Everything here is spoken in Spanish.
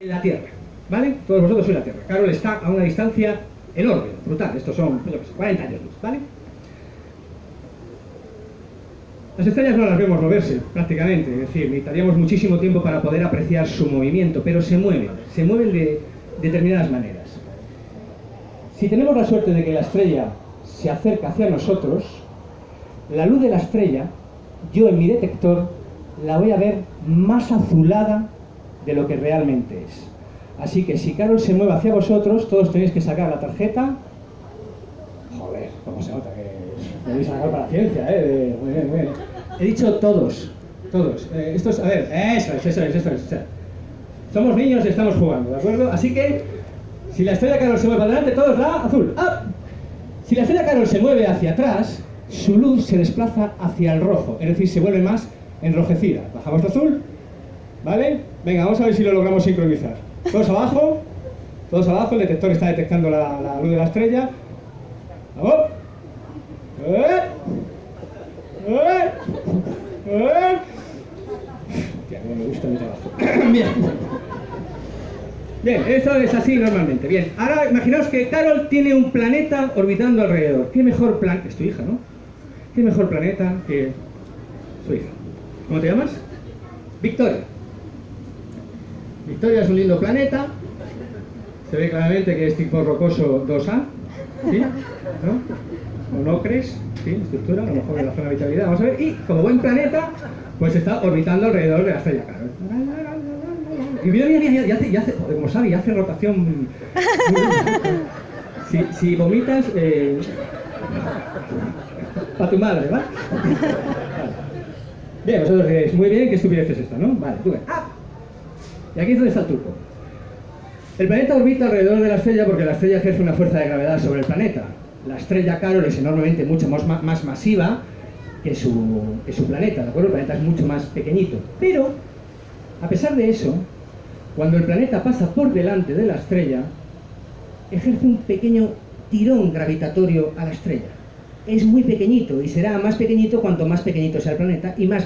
la Tierra, ¿vale? Todos vosotros sois la Tierra. Carol está a una distancia enorme, brutal. Estos son, yo sé, 40 años luz, ¿vale? Las estrellas no las vemos moverse, prácticamente. Es decir, necesitaríamos muchísimo tiempo para poder apreciar su movimiento, pero se mueven. Se mueven de determinadas maneras. Si tenemos la suerte de que la estrella se acerca hacia nosotros, la luz de la estrella, yo en mi detector, la voy a ver más azulada de lo que realmente es. Así que si Carol se mueve hacia vosotros, todos tenéis que sacar la tarjeta. Joder, cómo se nota que tenéis sacar para ciencia, ¿eh? Muy bien, muy bien. He dicho todos, todos. Eh, esto es, a ver, eso es, eso es, eso es. Somos niños y estamos jugando, ¿de acuerdo? Así que, si la estrella Carol se mueve para adelante, todos la azul. ¡Ah! Si la estrella Carol se mueve hacia atrás, su luz se desplaza hacia el rojo, es decir, se vuelve más enrojecida. Bajamos de azul, ¿Vale? Venga, vamos a ver si lo logramos sincronizar. Todos abajo, todos abajo, el detector está detectando la, la luz de la estrella. ¡Vamos! ¡Eh! ¡Eh! ¡Eh! Tía, no me gusta mi trabajo. Bien. Bien, esto es así normalmente. Bien, ahora imaginaos que Carol tiene un planeta orbitando alrededor. ¿Qué mejor plan... Es tu hija, ¿no? ¿Qué mejor planeta que su hija? ¿Cómo te llamas? Victoria. Victoria es un lindo planeta. Se ve claramente que es tipo rocoso 2A. ¿Sí? ¿No? ¿O no crees? ¿Sí? Estructura, a lo mejor en la zona de habitabilidad. Vamos a ver. Y como buen planeta, pues está orbitando alrededor de la estrella Carol. Y mira, mira, mira, ya hace, ya como sabe, ya hace rotación. Si, si vomitas, eh, para tu madre, ¿va? Bien, vosotros diréis, muy bien, qué estupidez es esta, ¿no? Vale, tú ves. ¡Ah! Y aquí es donde está el truco. El planeta orbita alrededor de la estrella porque la estrella ejerce una fuerza de gravedad sobre el planeta. La estrella Carol es enormemente mucho más, más masiva que su, que su planeta, ¿de acuerdo? El planeta es mucho más pequeñito. Pero, a pesar de eso, cuando el planeta pasa por delante de la estrella, ejerce un pequeño tirón gravitatorio a la estrella. Es muy pequeñito y será más pequeñito cuanto más pequeñito sea el planeta y más